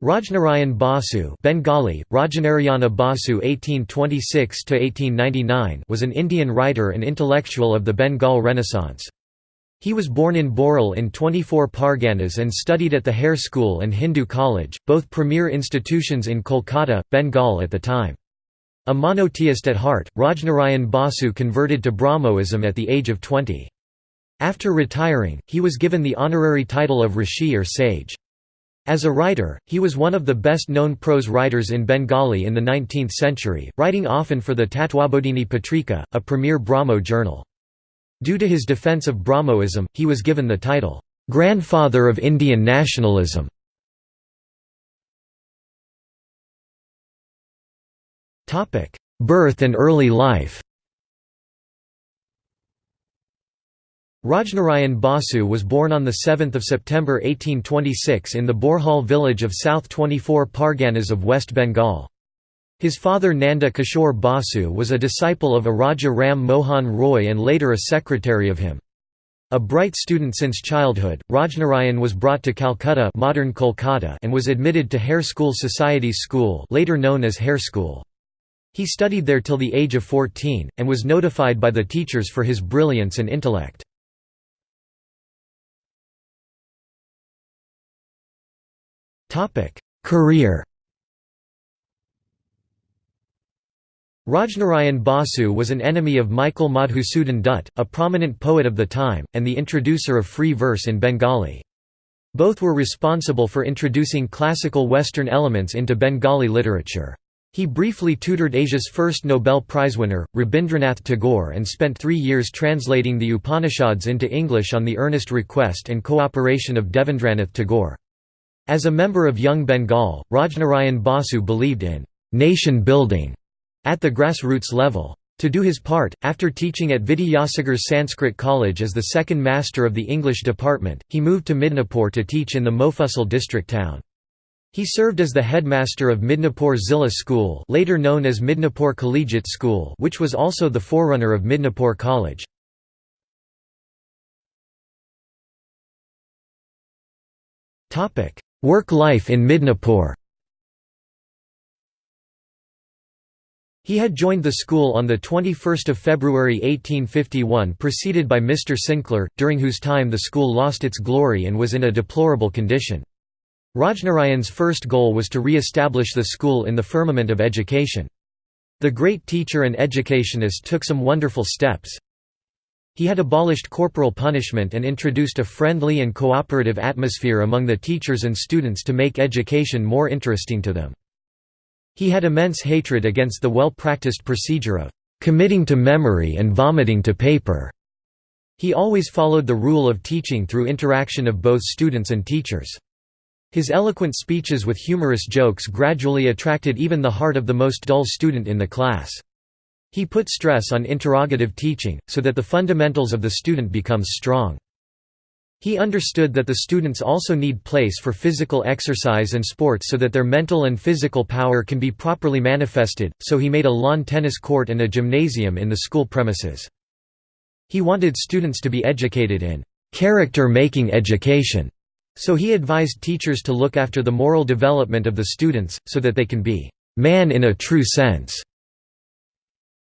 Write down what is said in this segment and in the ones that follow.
Rajnarayan Basu Bengali, Rajanarayana Basu (1826–1899) was an Indian writer and intellectual of the Bengal Renaissance. He was born in Boral in 24 Parganas and studied at the Hare School and Hindu College, both premier institutions in Kolkata, Bengal at the time. A monotheist at heart, Rajnarayan Basu converted to Brahmoism at the age of 20. After retiring, he was given the honorary title of Rishi or sage. As a writer, he was one of the best-known prose writers in Bengali in the 19th century, writing often for the Tatwabodhini Patrika, a premier Brahmo journal. Due to his defence of Brahmoism, he was given the title, "'Grandfather of Indian Nationalism". Birth and early life Rajnarayan Basu was born on 7 September 1826 in the Boral village of South 24 Parganas of West Bengal. His father Nanda Kishore Basu was a disciple of Araja Ram Mohan Roy and later a secretary of him. A bright student since childhood, Rajnarayan was brought to Calcutta modern Kolkata and was admitted to Hare School Society's School later known as Hare School. He studied there till the age of 14, and was notified by the teachers for his brilliance and intellect. Career Rajnarayan Basu was an enemy of Michael Madhusudan Dutt, a prominent poet of the time, and the introducer of free verse in Bengali. Both were responsible for introducing classical Western elements into Bengali literature. He briefly tutored Asia's first Nobel Prize winner, Rabindranath Tagore and spent three years translating the Upanishads into English on the earnest request and cooperation of Devendranath Tagore. As a member of Young Bengal, Rajnarayan Basu believed in «nation building» at the grassroots level. To do his part, after teaching at Vidyasagar Sanskrit College as the second master of the English department, he moved to Midnapore to teach in the Mofussil district town. He served as the headmaster of Midnapore Zilla School later known as Midnapore Collegiate School which was also the forerunner of Midnapore College. Work life in Midnapore He had joined the school on 21 February 1851 preceded by Mr. Sinclair, during whose time the school lost its glory and was in a deplorable condition. Rajnarayan's first goal was to re-establish the school in the firmament of education. The great teacher and educationist took some wonderful steps. He had abolished corporal punishment and introduced a friendly and cooperative atmosphere among the teachers and students to make education more interesting to them. He had immense hatred against the well-practiced procedure of committing to memory and vomiting to paper. He always followed the rule of teaching through interaction of both students and teachers. His eloquent speeches with humorous jokes gradually attracted even the heart of the most dull student in the class. He put stress on interrogative teaching, so that the fundamentals of the student becomes strong. He understood that the students also need place for physical exercise and sports so that their mental and physical power can be properly manifested, so he made a lawn tennis court and a gymnasium in the school premises. He wanted students to be educated in character-making education, so he advised teachers to look after the moral development of the students, so that they can be man in a true sense.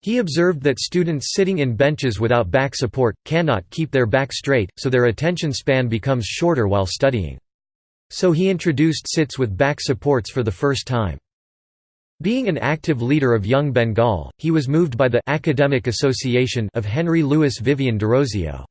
He observed that students sitting in benches without back support, cannot keep their back straight, so their attention span becomes shorter while studying. So he introduced sits with back supports for the first time. Being an active leader of Young Bengal, he was moved by the Academic Association of Henry Louis Vivian Derozio.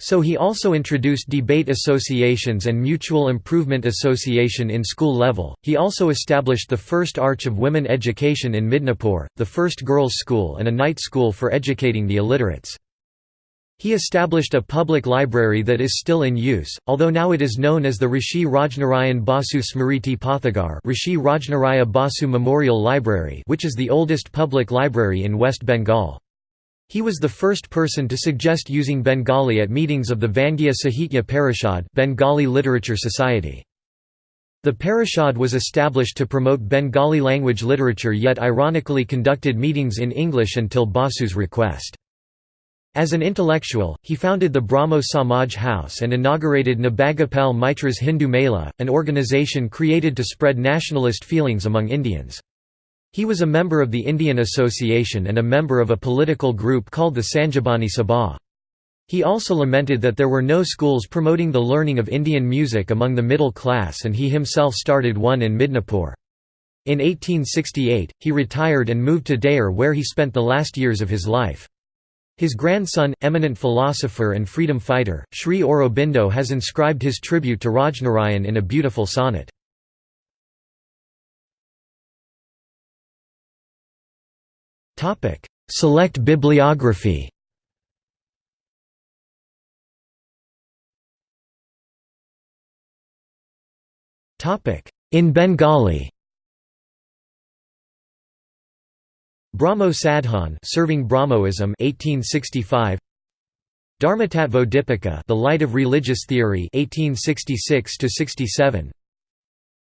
So he also introduced debate associations and mutual improvement association in school level. He also established the first arch of women education in Midnapore, the first girls' school and a night school for educating the illiterates. He established a public library that is still in use, although now it is known as the Rishi Rajnarayan Basu Smriti Pathagar Rishi Rajnaraya Basu Memorial Library which is the oldest public library in West Bengal. He was the first person to suggest using Bengali at meetings of the Vangya Sahitya Parishad Bengali Literature Society. The Parishad was established to promote Bengali language literature yet ironically conducted meetings in English until Basu's request. As an intellectual, he founded the Brahmo Samaj House and inaugurated Nabagopal Mitra's Hindu Mela, an organization created to spread nationalist feelings among Indians. He was a member of the Indian Association and a member of a political group called the Sanjibani Sabha. He also lamented that there were no schools promoting the learning of Indian music among the middle class and he himself started one in Midnapur. In 1868, he retired and moved to Deoghar where he spent the last years of his life. His grandson, eminent philosopher and freedom fighter, Sri Aurobindo has inscribed his tribute to Rajnarayan in a beautiful sonnet. Select bibliography. Topic: In Bengali. Brahmo Sadhan serving Brahmoism 1865 Dharmatattva Dipika The Light of Religious Theory 1866 to 67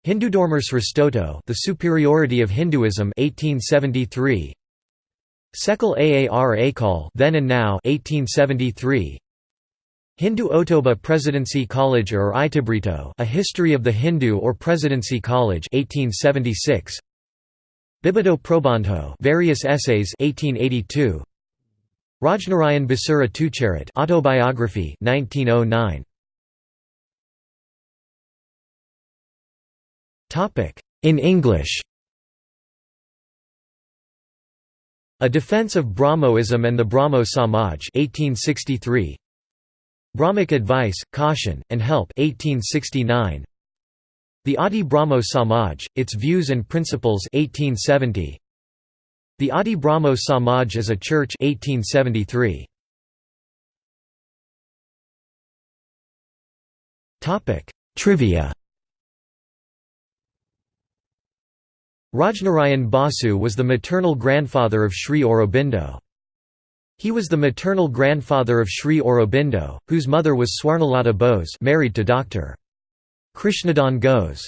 Hindudharmasrstoto The Superiority of Hinduism 1873 Sekal Aar Akal Then and Now 1873 Hindu Otoba Presidency College or Itabrito A History of the Hindu or Presidency College 1876 Bibido Probandho Various Essays 1882 Rajnarayan Basura Tucharit Autobiography 1909 Topic In English A Defense of Brahmoism and the Brahmo Samaj 1863 Brahmic Advice, Caution, and Help 1869 the Adi Brahmo Samaj, Its Views and Principles 1870. The Adi Brahmo Samaj as a Church 1873. Trivia Rajnarayan Basu was the maternal grandfather of Sri Aurobindo. He was the maternal grandfather of Sri Aurobindo, whose mother was Swarnalata Bose married to Dr. Krishnadhan Ghose.